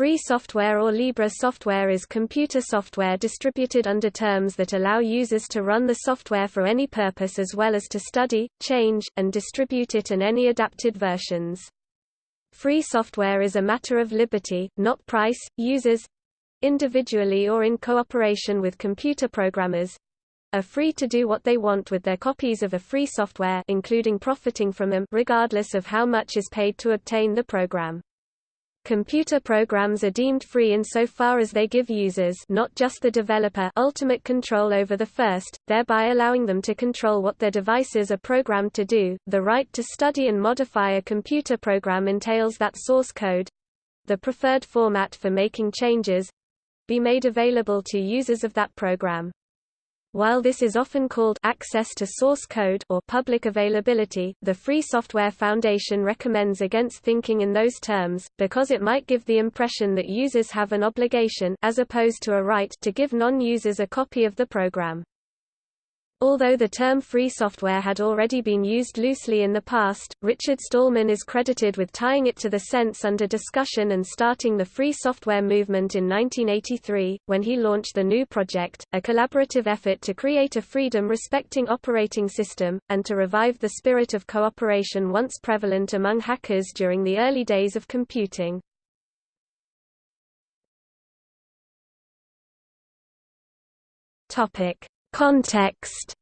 Free software or Libre software is computer software distributed under terms that allow users to run the software for any purpose as well as to study, change, and distribute it in any adapted versions. Free software is a matter of liberty, not price. Users individually or in cooperation with computer programmers are free to do what they want with their copies of a free software including profiting from them regardless of how much is paid to obtain the program. Computer programs are deemed free insofar as they give users not just the developer ultimate control over the first, thereby allowing them to control what their devices are programmed to do. The right to study and modify a computer program entails that source code the preferred format for making changes be made available to users of that program. While this is often called access to source code or public availability, the Free Software Foundation recommends against thinking in those terms, because it might give the impression that users have an obligation as opposed to a right to give non-users a copy of the program. Although the term free software had already been used loosely in the past, Richard Stallman is credited with tying it to the sense under discussion and starting the free software movement in 1983, when he launched the GNU Project, a collaborative effort to create a freedom-respecting operating system, and to revive the spirit of cooperation once prevalent among hackers during the early days of computing. Topic. Context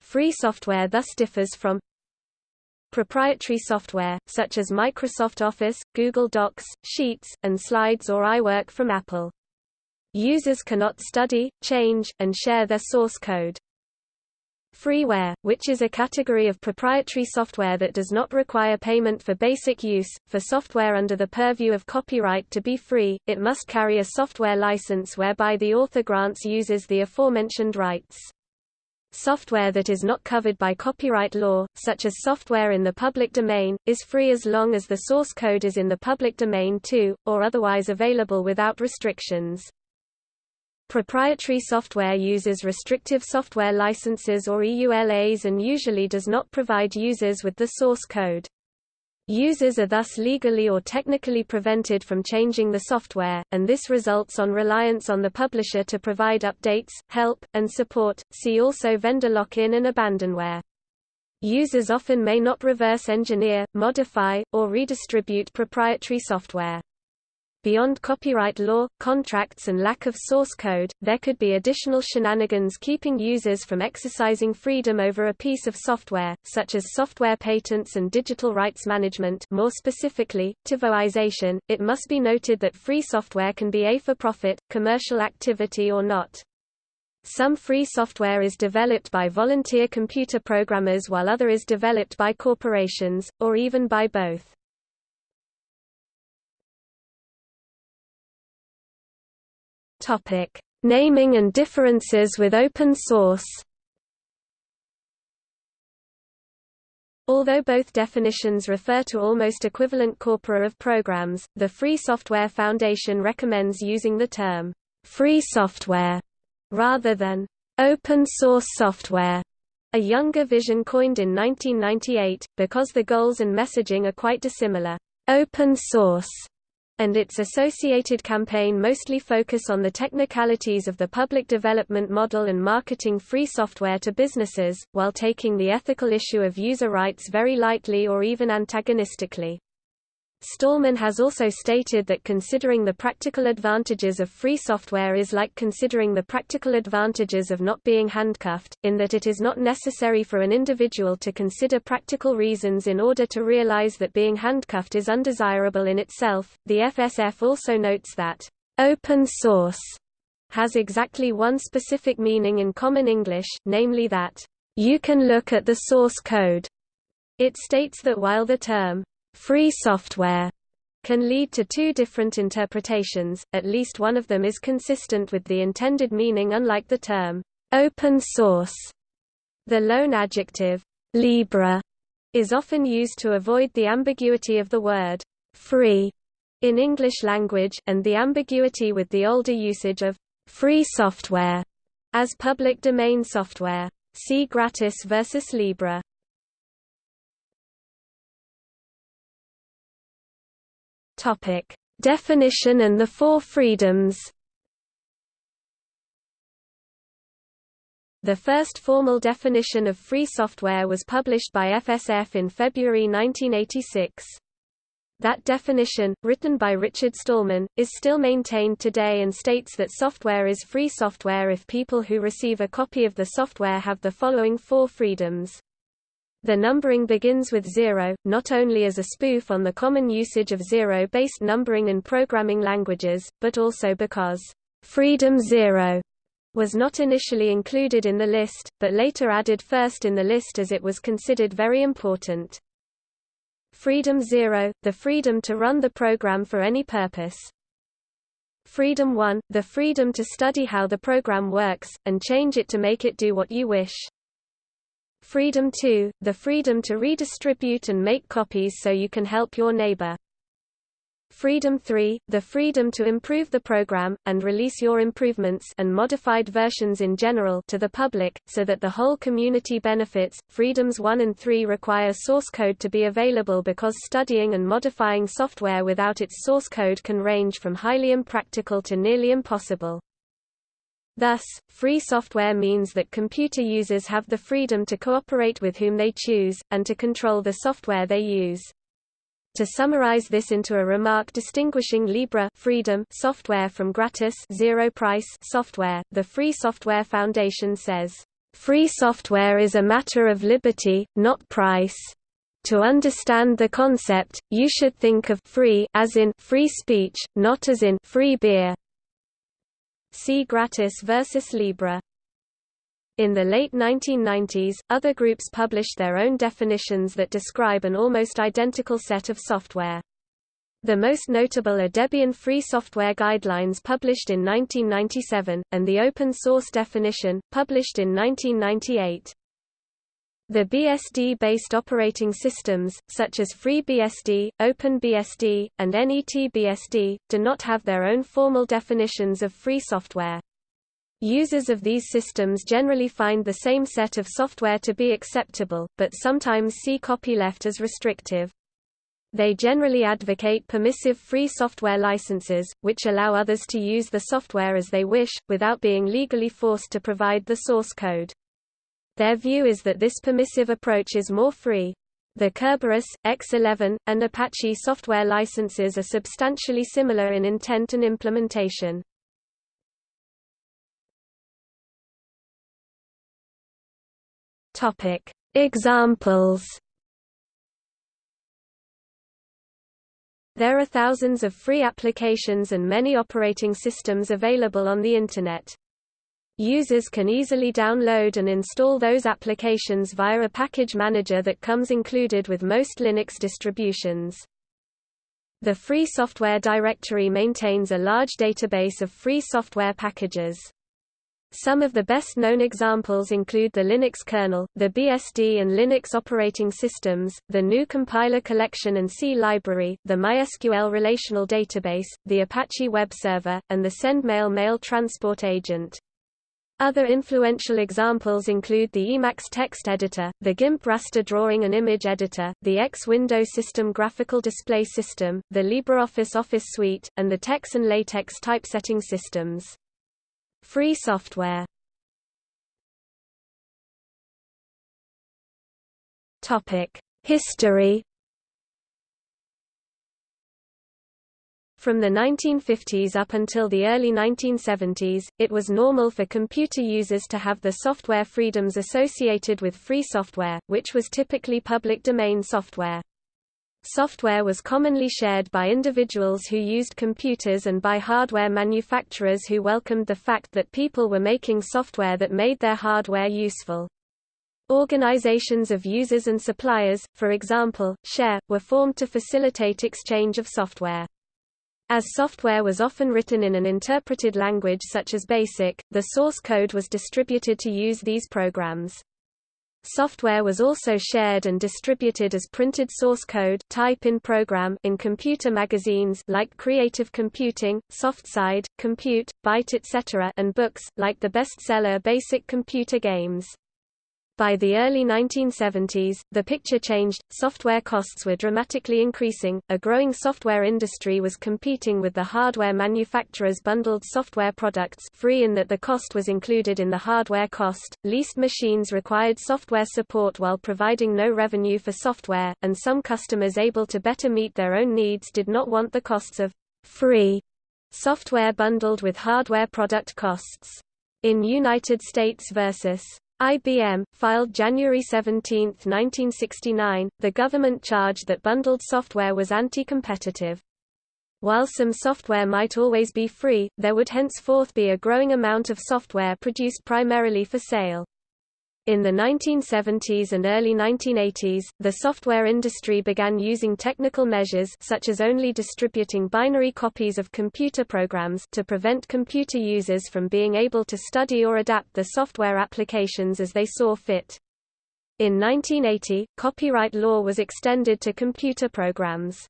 Free software thus differs from proprietary software, such as Microsoft Office, Google Docs, Sheets, and Slides or iWork from Apple. Users cannot study, change, and share their source code. Freeware, which is a category of proprietary software that does not require payment for basic use, for software under the purview of copyright to be free, it must carry a software license whereby the author grants users the aforementioned rights. Software that is not covered by copyright law, such as software in the public domain, is free as long as the source code is in the public domain too, or otherwise available without restrictions. Proprietary software uses restrictive software licenses or EULAs and usually does not provide users with the source code. Users are thus legally or technically prevented from changing the software, and this results on reliance on the publisher to provide updates, help, and support. See also vendor lock-in and abandonware. Users often may not reverse engineer, modify, or redistribute proprietary software. Beyond copyright law, contracts and lack of source code, there could be additional shenanigans keeping users from exercising freedom over a piece of software, such as software patents and digital rights management more specifically, TiVoization. It must be noted that free software can be a for-profit, commercial activity or not. Some free software is developed by volunteer computer programmers while other is developed by corporations, or even by both. Topic: Naming and differences with open source. Although both definitions refer to almost equivalent corpora of programs, the Free Software Foundation recommends using the term free software rather than open source software, a younger vision coined in 1998, because the goals and messaging are quite dissimilar. Open source and its associated campaign mostly focus on the technicalities of the public development model and marketing free software to businesses, while taking the ethical issue of user rights very lightly or even antagonistically. Stallman has also stated that considering the practical advantages of free software is like considering the practical advantages of not being handcuffed, in that it is not necessary for an individual to consider practical reasons in order to realize that being handcuffed is undesirable in itself. The FSF also notes that open source has exactly one specific meaning in common English, namely that you can look at the source code. It states that while the term Free software can lead to two different interpretations, at least one of them is consistent with the intended meaning unlike the term open source. The loan adjective libre is often used to avoid the ambiguity of the word free in English language, and the ambiguity with the older usage of free software as public domain software. See gratis versus libre. Topic: Definition and the Four Freedoms. The first formal definition of free software was published by FSF in February 1986. That definition, written by Richard Stallman, is still maintained today and states that software is free software if people who receive a copy of the software have the following four freedoms. The numbering begins with zero, not only as a spoof on the common usage of zero-based numbering in programming languages, but also because Freedom Zero was not initially included in the list, but later added first in the list as it was considered very important. Freedom Zero, the freedom to run the program for any purpose. Freedom 1, the freedom to study how the program works, and change it to make it do what you wish. Freedom 2, the freedom to redistribute and make copies so you can help your neighbor. Freedom 3, the freedom to improve the program, and release your improvements and modified versions in general to the public, so that the whole community benefits. Freedoms 1 and 3 require source code to be available because studying and modifying software without its source code can range from highly impractical to nearly impossible. Thus, free software means that computer users have the freedom to cooperate with whom they choose, and to control the software they use. To summarize this into a remark distinguishing Libre freedom software from gratis zero price software, the Free Software Foundation says, "Free software is a matter of liberty, not price. To understand the concept, you should think of free as in free speech, not as in free beer." See Gratis versus Libre. In the late 1990s, other groups published their own definitions that describe an almost identical set of software. The most notable are Debian Free Software Guidelines published in 1997, and the Open Source Definition, published in 1998. The BSD-based operating systems, such as FreeBSD, OpenBSD, and NETBSD, do not have their own formal definitions of free software. Users of these systems generally find the same set of software to be acceptable, but sometimes see copyleft as restrictive. They generally advocate permissive free software licenses, which allow others to use the software as they wish, without being legally forced to provide the source code. Their view is that this permissive approach is more free. The Kerberos, X11, and Apache software licenses are substantially similar in intent and implementation. Examples. There are thousands of free applications and many operating systems available on the Internet. Users can easily download and install those applications via a package manager that comes included with most Linux distributions. The Free Software Directory maintains a large database of free software packages. Some of the best-known examples include the Linux kernel, the BSD and Linux operating systems, the GNU Compiler Collection and C library, the MySQL relational database, the Apache web server, and the SendMail mail transport agent. Other influential examples include the Emacs text editor, the GIMP raster drawing and image editor, the X window system graphical display system, the LibreOffice Office Suite, and the TeX and LaTeX typesetting systems. Free software History From the 1950s up until the early 1970s, it was normal for computer users to have the software freedoms associated with free software, which was typically public domain software. Software was commonly shared by individuals who used computers and by hardware manufacturers who welcomed the fact that people were making software that made their hardware useful. Organizations of users and suppliers, for example, SHARE, were formed to facilitate exchange of software. As software was often written in an interpreted language such as BASIC, the source code was distributed to use these programs. Software was also shared and distributed as printed source code type in program in computer magazines like Creative Computing, SoftSide, Compute, Byte etc. and books, like the bestseller Basic Computer Games. By the early 1970s, the picture changed, software costs were dramatically increasing, a growing software industry was competing with the hardware manufacturers' bundled software products free in that the cost was included in the hardware cost, leased machines required software support while providing no revenue for software, and some customers able to better meet their own needs did not want the costs of free software bundled with hardware product costs. In United States versus IBM, filed January 17, 1969, the government charged that bundled software was anti-competitive. While some software might always be free, there would henceforth be a growing amount of software produced primarily for sale. In the 1970s and early 1980s, the software industry began using technical measures such as only distributing binary copies of computer programs to prevent computer users from being able to study or adapt the software applications as they saw fit. In 1980, copyright law was extended to computer programs.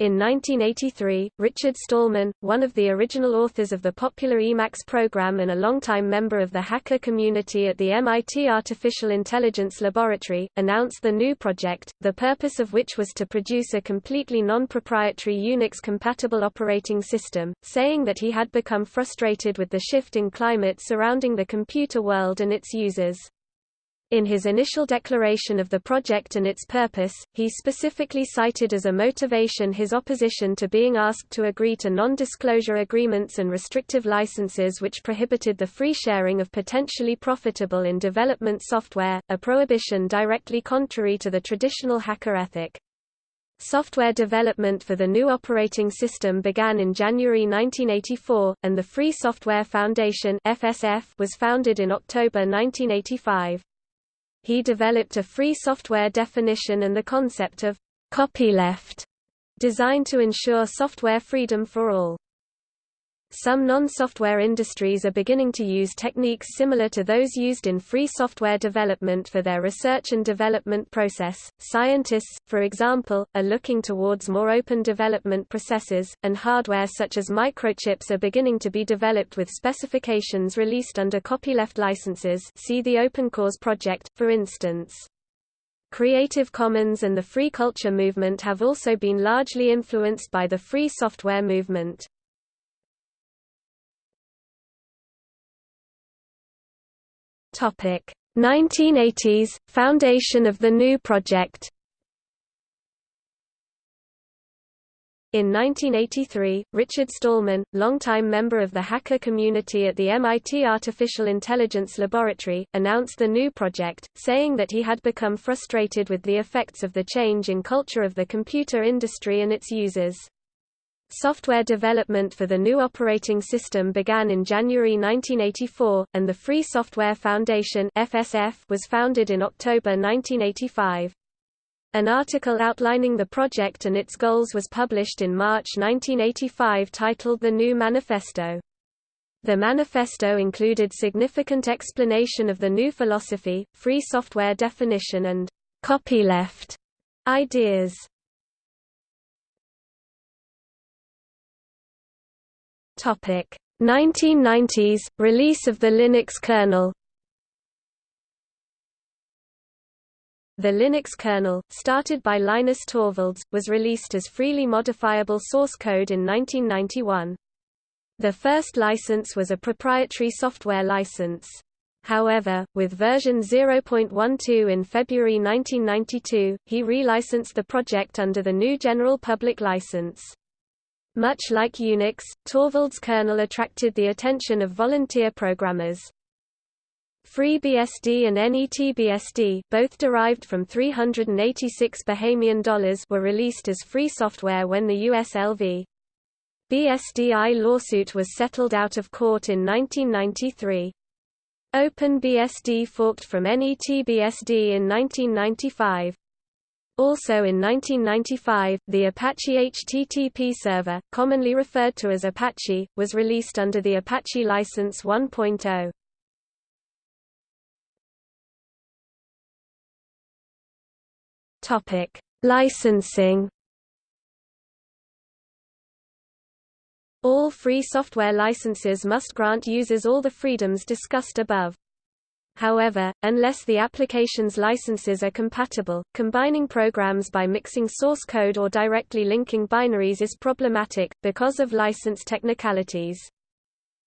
In 1983, Richard Stallman, one of the original authors of the popular Emacs program and a longtime member of the hacker community at the MIT Artificial Intelligence Laboratory, announced the GNU project, the purpose of which was to produce a completely non-proprietary Unix-compatible operating system, saying that he had become frustrated with the shift in climate surrounding the computer world and its users. In his initial declaration of the project and its purpose, he specifically cited as a motivation his opposition to being asked to agree to non-disclosure agreements and restrictive licenses which prohibited the free sharing of potentially profitable in development software, a prohibition directly contrary to the traditional hacker ethic. Software development for the new operating system began in January 1984, and the Free Software Foundation was founded in October 1985 he developed a free software definition and the concept of copyleft, designed to ensure software freedom for all. Some non-software industries are beginning to use techniques similar to those used in free software development for their research and development process. Scientists, for example, are looking towards more open development processes, and hardware such as microchips are beginning to be developed with specifications released under copyleft licenses. See the OpenCores project, for instance. Creative Commons and the free culture movement have also been largely influenced by the free software movement. Topic 1980s Foundation of the GNU project. In 1983, Richard Stallman, longtime member of the hacker community at the MIT Artificial Intelligence Laboratory, announced the GNU project, saying that he had become frustrated with the effects of the change in culture of the computer industry and its users. Software development for the new operating system began in January 1984, and the Free Software Foundation (FSF) was founded in October 1985. An article outlining the project and its goals was published in March 1985 titled The GNU Manifesto. The manifesto included significant explanation of the GNU philosophy, free software definition and copyleft ideas. Topic 1990s release of the Linux kernel. The Linux kernel, started by Linus Torvalds, was released as freely modifiable source code in 1991. The first license was a proprietary software license. However, with version 0.12 in February 1992, he relicensed the project under the GNU General Public License. Much like Unix, Torvalds kernel attracted the attention of volunteer programmers. FreeBSD and NETBSD, both derived from 386 Bahamian dollars, were released as free software when the USLV BSDI lawsuit was settled out of court in 1993. OpenBSD forked from NETBSD in 1995. Also in 1995, the Apache HTTP server, commonly referred to as Apache, was released under the Apache License 1.0. Topic: Licensing. All free software licenses must grant users all the freedoms discussed above. However, unless the application's licenses are compatible, combining programs by mixing source code or directly linking binaries is problematic, because of license technicalities.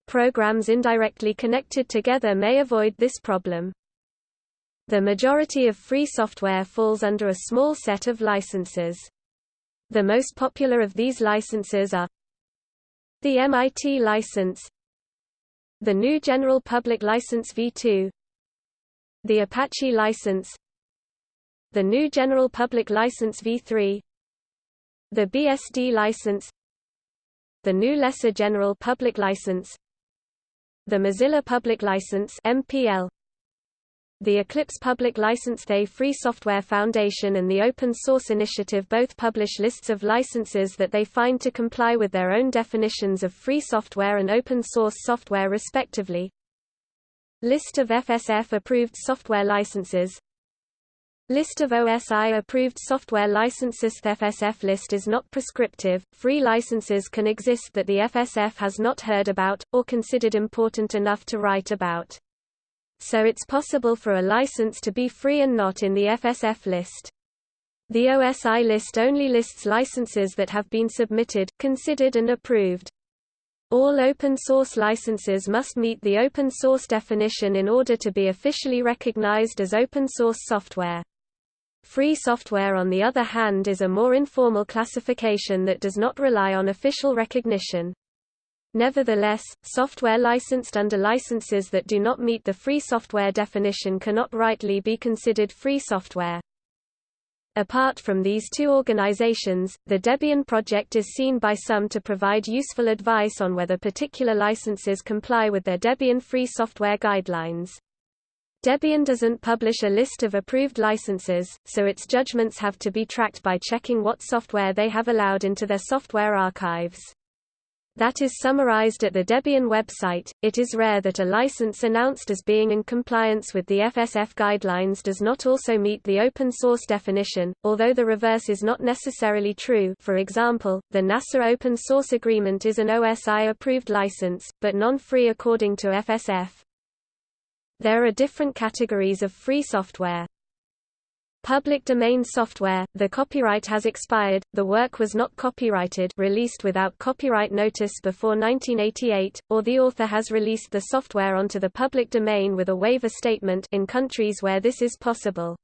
Programs indirectly connected together may avoid this problem. The majority of free software falls under a small set of licenses. The most popular of these licenses are the MIT license the GNU General Public License v2 the Apache license the GNU General Public License v3 the BSD license the GNU Lesser General Public License the Mozilla Public License MPL the Eclipse Public License The Free Software Foundation and the Open Source Initiative both publish lists of licenses that they find to comply with their own definitions of free software and open source software respectively. List of FSF-approved software licenses List of OSI-approved software licenses The FSF list is not prescriptive, free licenses can exist that the FSF has not heard about, or considered important enough to write about. So it's possible for a license to be free and not in the FSF list. The OSI list only lists licenses that have been submitted, considered and approved. All open source licenses must meet the open source definition in order to be officially recognized as open source software. Free software on the other hand is a more informal classification that does not rely on official recognition. Nevertheless, software licensed under licenses that do not meet the free software definition cannot rightly be considered free software. Apart from these two organizations, the Debian project is seen by some to provide useful advice on whether particular licenses comply with their Debian free software guidelines. Debian doesn't publish a list of approved licenses, so its judgments have to be tracked by checking what software they have allowed into their software archives. That is summarized at the Debian website. It is rare that a license announced as being in compliance with the FSF guidelines does not also meet the open source definition, although the reverse is not necessarily true. For example, the NASA Open Source Agreement is an OSI approved license, but non-free according to FSF. There are different categories of free software. Public domain software, the copyright has expired, the work was not copyrighted released without copyright notice before 1988, or the author has released the software onto the public domain with a waiver statement in countries where this is possible.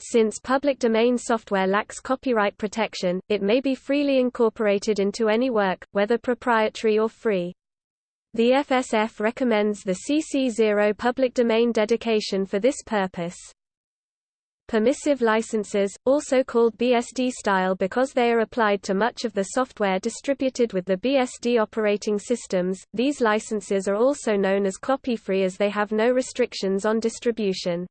Since public domain software lacks copyright protection, it may be freely incorporated into any work, whether proprietary or free. The FSF recommends the CC0 public domain dedication for this purpose. Permissive licenses, also called BSD style because they are applied to much of the software distributed with the BSD operating systems, these licenses are also known as copy-free as they have no restrictions on distribution.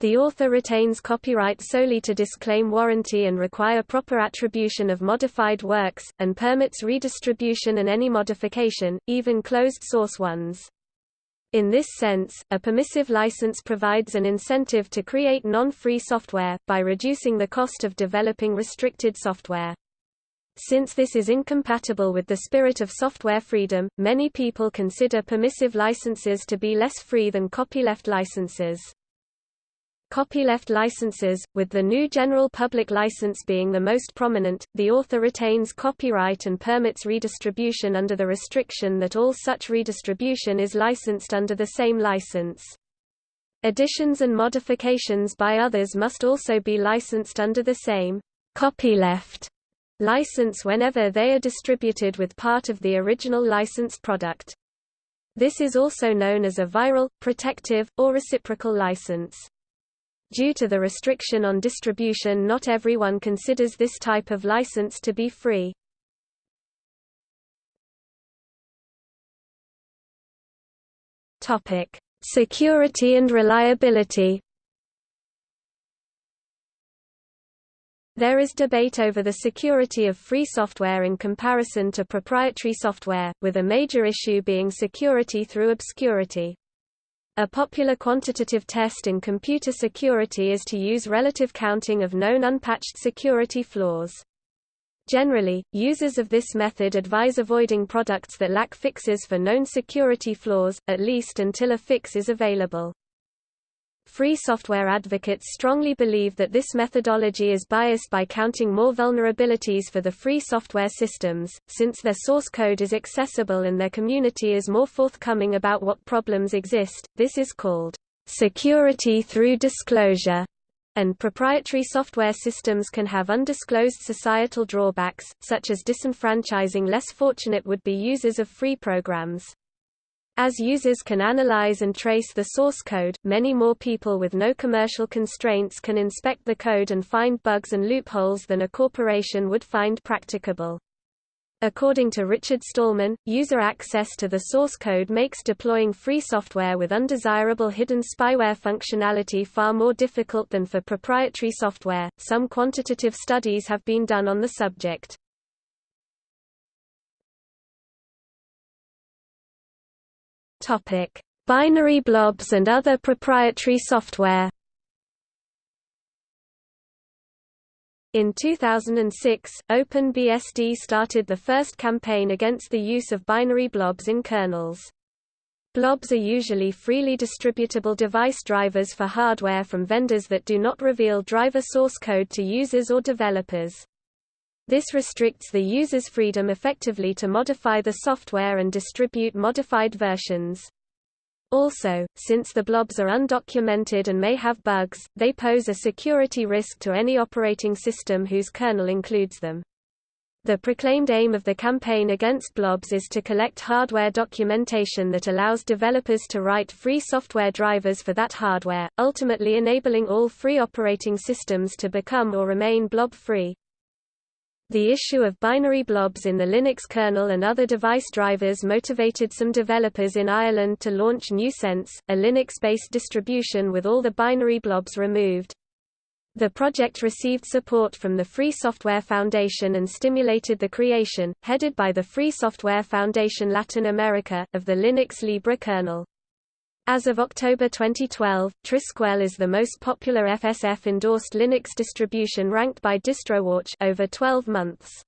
The author retains copyright solely to disclaim warranty and require proper attribution of modified works, and permits redistribution and any modification, even closed-source ones. In this sense, a permissive license provides an incentive to create non-free software, by reducing the cost of developing restricted software. Since this is incompatible with the spirit of software freedom, many people consider permissive licenses to be less free than copyleft licenses. Copyleft licenses, with the GNU General Public License being the most prominent, the author retains copyright and permits redistribution under the restriction that all such redistribution is licensed under the same license. Additions and modifications by others must also be licensed under the same copyleft license whenever they are distributed with part of the original licensed product. This is also known as a viral, protective, or reciprocal license. Due to the restriction on distribution not everyone considers this type of license to be free. Security and reliability. There is debate over the security of free software in comparison to proprietary software, with a major issue being security through obscurity. A popular quantitative test in computer security is to use relative counting of known unpatched security flaws. Generally, users of this method advise avoiding products that lack fixes for known security flaws, at least until a fix is available. Free software advocates strongly believe that this methodology is biased by counting more vulnerabilities for the free software systems, since their source code is accessible and their community is more forthcoming about what problems exist. This is called security through disclosure and proprietary software systems can have undisclosed societal drawbacks, such as disenfranchising less fortunate would-be users of free programs. As users can analyze and trace the source code, many more people with no commercial constraints can inspect the code and find bugs and loopholes than a corporation would find practicable. According to Richard Stallman, user access to the source code makes deploying free software with undesirable hidden spyware functionality far more difficult than for proprietary software. Some quantitative studies have been done on the subject. Topic: Binary blobs and other proprietary software. In 2006, OpenBSD started the first campaign against the use of binary blobs in kernels. Blobs are usually freely distributable device drivers for hardware from vendors that do not reveal driver source code to users or developers. This restricts the user's freedom effectively to modify the software and distribute modified versions. Also, since the blobs are undocumented and may have bugs, they pose a security risk to any operating system whose kernel includes them. The proclaimed aim of the campaign against blobs is to collect hardware documentation that allows developers to write free software drivers for that hardware, ultimately enabling all free operating systems to become or remain blob-free. The issue of binary blobs in the Linux kernel and other device drivers motivated some developers in Ireland to launch gNewSense, a Linux-based distribution with all the binary blobs removed. The project received support from the Free Software Foundation and stimulated the creation, headed by the Free Software Foundation Latin America, of the Linux Libre kernel. As of October 2012, Trisquel is the most popular FSF-endorsed Linux distribution ranked by DistroWatch over 12 months.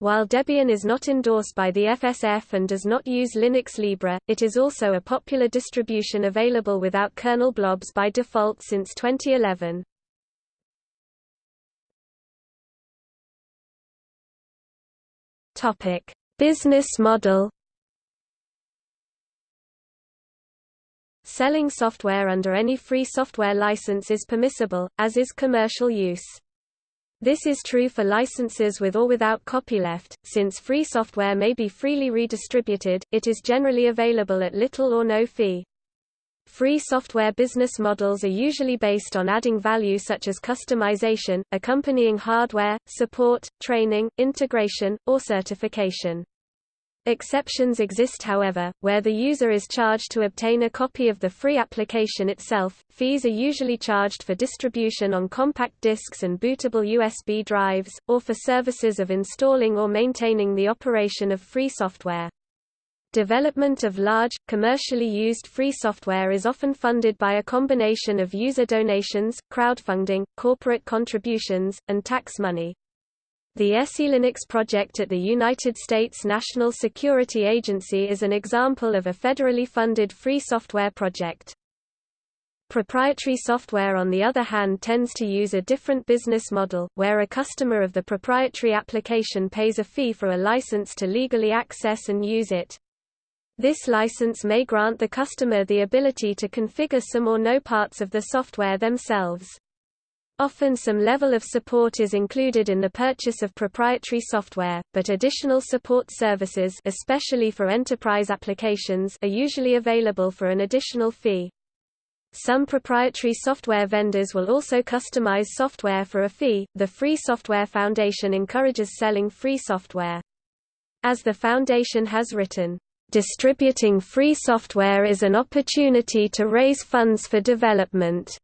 While Debian is not endorsed by the FSF and does not use Linux Libre, it is also a popular distribution available without kernel blobs by default since 2011. Topic: Business model Selling software under any free software license is permissible, as is commercial use. This is true for licenses with or without copyleft, since free software may be freely redistributed, it is generally available at little or no fee. Free software business models are usually based on adding value such as customization, accompanying hardware, support, training, integration, or certification. Exceptions exist however, where the user is charged to obtain a copy of the free application itself. Fees are usually charged for distribution on compact discs and bootable USB drives, or for services of installing or maintaining the operation of free software. Development of large, commercially used free software is often funded by a combination of user donations, crowdfunding, corporate contributions, and tax money. The SELinux project at the United States National Security Agency is an example of a federally funded free software project. Proprietary software on the other hand tends to use a different business model, where a customer of the proprietary application pays a fee for a license to legally access and use it. This license may grant the customer the ability to configure some or no parts of the software themselves. Often some level of support is included in the purchase of proprietary software, but additional support services especially for enterprise applications are usually available for an additional fee. Some proprietary software vendors will also customize software for a fee. The Free Software Foundation encourages selling free software. As the foundation has written, distributing free software is an opportunity to raise funds for development.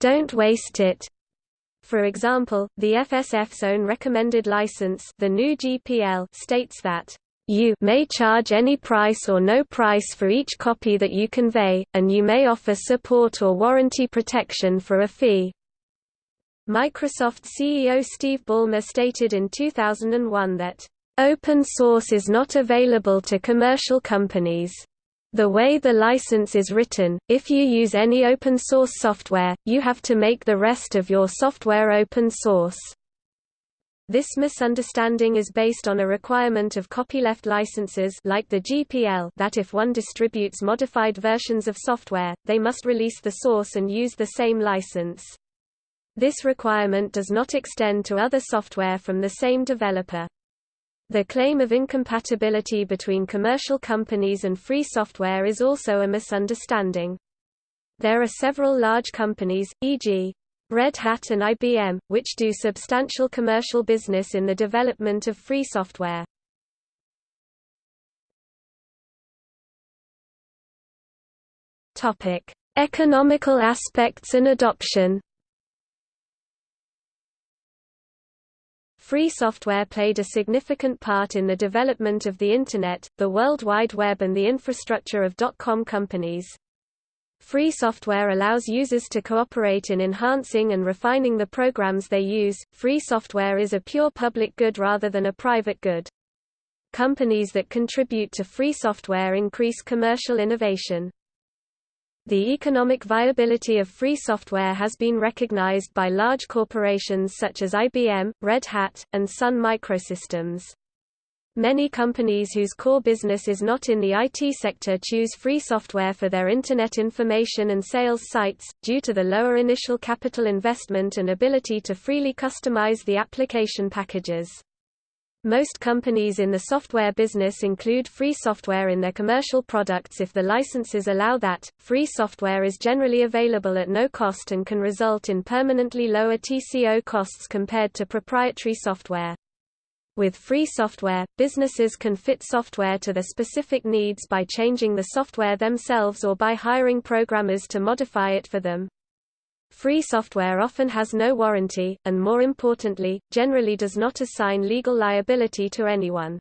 Don't waste it. For example, the FSF's own recommended license the GNU GPL states that you may charge any price or no price for each copy that you convey, and you may offer support or warranty protection for a fee. Microsoft CEO Steve Ballmer stated in 2001 that, "...open source is not available to commercial companies." The way the license is written, if you use any open source software, you have to make the rest of your software open source. This misunderstanding is based on a requirement of copyleft licenses like the GPL that if one distributes modified versions of software, they must release the source and use the same license. This requirement does not extend to other software from the same developer. The claim of incompatibility between commercial companies and free software is also a misunderstanding. There are several large companies, e.g. Red Hat and IBM, which do substantial commercial business in the development of free software. Topic: Economical aspects and adoption. Free software played a significant part in the development of the Internet, the World Wide Web and the infrastructure of dot-com companies. Free software allows users to cooperate in enhancing and refining the programs they use. Free software is a pure public good rather than a private good. Companies that contribute to free software increase commercial innovation. The economic viability of free software has been recognized by large corporations such as IBM, Red Hat, and Sun Microsystems. Many companies whose core business is not in the IT sector choose free software for their Internet information and sales sites, due to the lower initial capital investment and ability to freely customize the application packages. Most companies in the software business include free software in their commercial products if the licenses allow that. Free software is generally available at no cost and can result in permanently lower TCO costs compared to proprietary software. With free software, businesses can fit software to their specific needs by changing the software themselves or by hiring programmers to modify it for them. Free software often has no warranty, and more importantly, generally does not assign legal liability to anyone.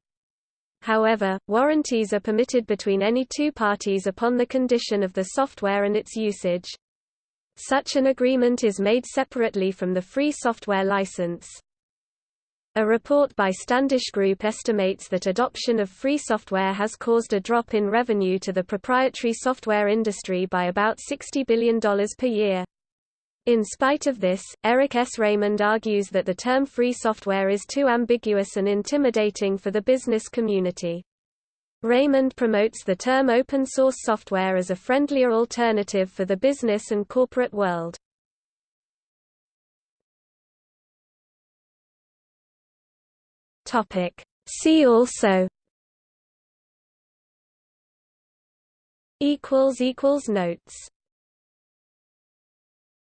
However, warranties are permitted between any two parties upon the condition of the software and its usage. Such an agreement is made separately from the free software license. A report by Standish Group estimates that adoption of free software has caused a drop in revenue to the proprietary software industry by about $60 billion per year. In spite of this, Eric S. Raymond argues that the term free software is too ambiguous and intimidating for the business community. Raymond promotes the term open source software as a friendlier alternative for the business and corporate world. See also Notes